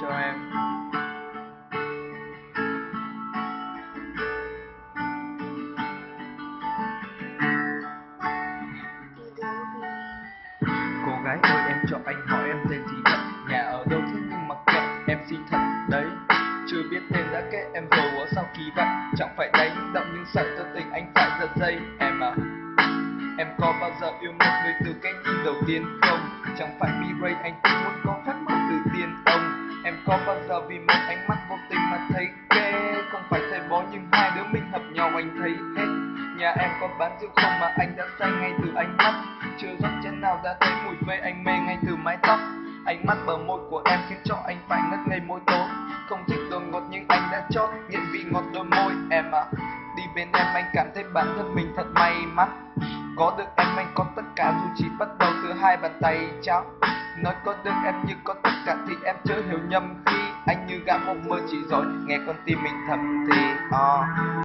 cho em. Cô gái ơi, em cho anh hỏi em tên gì thật? Nhà ở đâu thế nhưng mặc kệ em xin thật. Đấy, Chưa biết tên đã kết, em rồi quá, sao kỳ vậy? Chẳng phải đánh động nhưng sợ cho tình, anh phải giật dây. Em à Em có bao giờ yêu một người từ cái nhìn đầu tiên không? Chẳng phải B-Ray anh cũng muốn có phép màu từ tiên ông Em có bao giờ vì một ánh mắt vô tình mà thấy ghê Không phải thầy bó nhưng hai đứa mình hợp nhau anh thấy hết Nhà em có bán rượu không mà anh đã say ngay từ ánh mắt. Chưa rót chén nào đã thấy mùi phê anh mê ngay từ mái tóc. Ánh mắt bờ môi của em khiến cho anh phải ngất ngây môi tối. Không thích đồ ngọt nhưng anh đã chót nghiện vị ngọt đôi môi. Em à, đi bên em anh cảm thấy bản thân mình thật may mắn. Có được em anh có tất cả dù chỉ bắt đầu từ hai bàn tay trắng Nói có được em như có tất cả thì em chớ hiểu nhầm. Khi Anh như gã mộng mơ chỉ rồi nghe con tim mình thầm thì oh